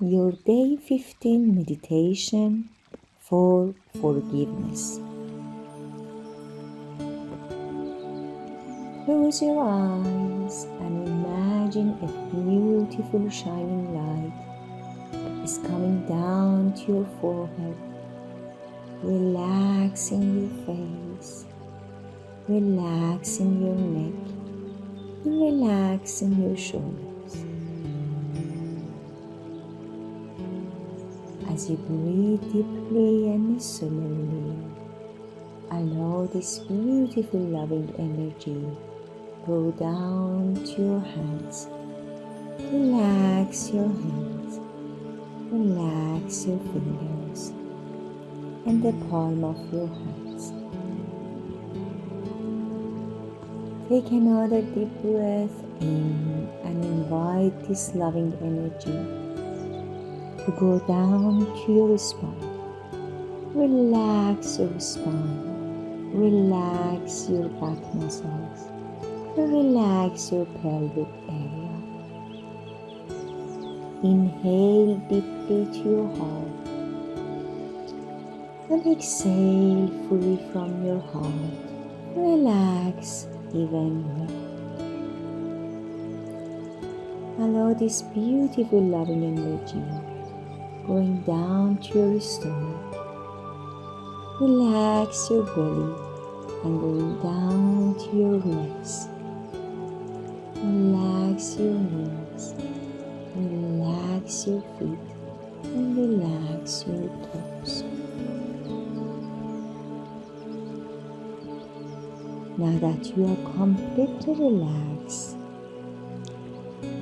your day 15 meditation for forgiveness. Close your eyes and imagine a beautiful shining light is coming down to your forehead, relaxing your face, relaxing your neck, relaxing your shoulders. As you breathe deeply and slowly, allow this beautiful loving energy go down to your hands. Relax your hands, relax your fingers and the palm of your hands. Take another deep breath in and invite this loving energy to go down to your spine. Relax your spine. Relax your back muscles. Relax your pelvic area. Inhale deeply to your heart and exhale fully from your heart. Relax even more. Allow this beautiful loving energy going down to your stomach. Relax your belly and going down to your legs. Relax your knees. Relax your feet and relax your toes. Now that you are completely relaxed,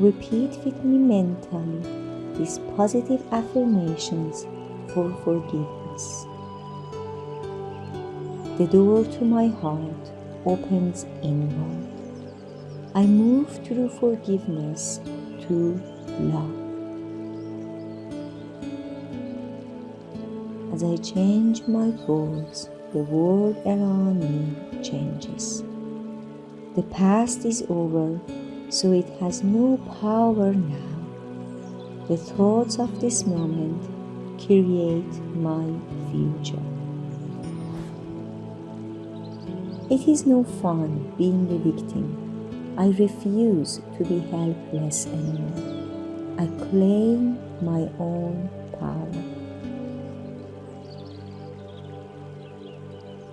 repeat with me mentally these positive affirmations for forgiveness. The door to my heart opens inward. I move through forgiveness to love. As I change my thoughts, the world around me changes. The past is over, so it has no power now. The thoughts of this moment create my future. It is no fun being a victim. I refuse to be helpless anymore. I claim my own power.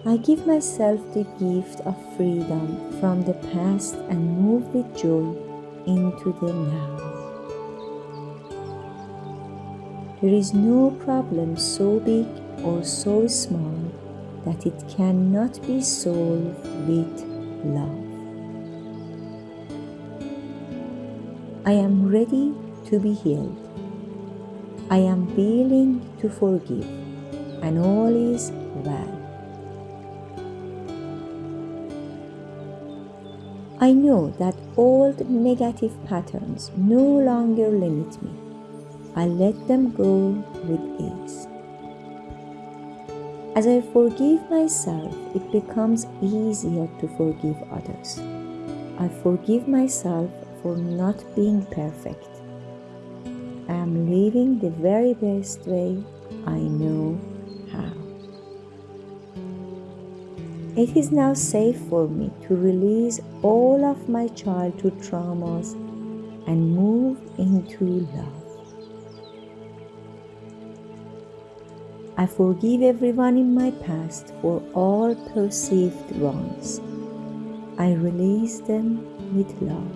I give myself the gift of freedom from the past and move with joy into the now. There is no problem so big or so small that it cannot be solved with love. I am ready to be healed. I am willing to forgive, and all is well. I know that old negative patterns no longer limit me. I let them go with ease. As I forgive myself, it becomes easier to forgive others. I forgive myself for not being perfect. I am living the very best way I know how. It is now safe for me to release all of my childhood traumas and move into love. I forgive everyone in my past for all perceived wrongs. I release them with love.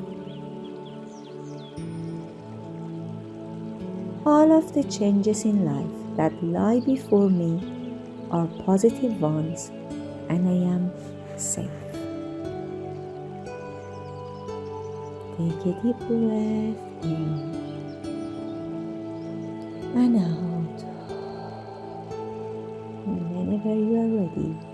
All of the changes in life that lie before me are positive ones, and I am safe. Take a deep breath in and out. Whenever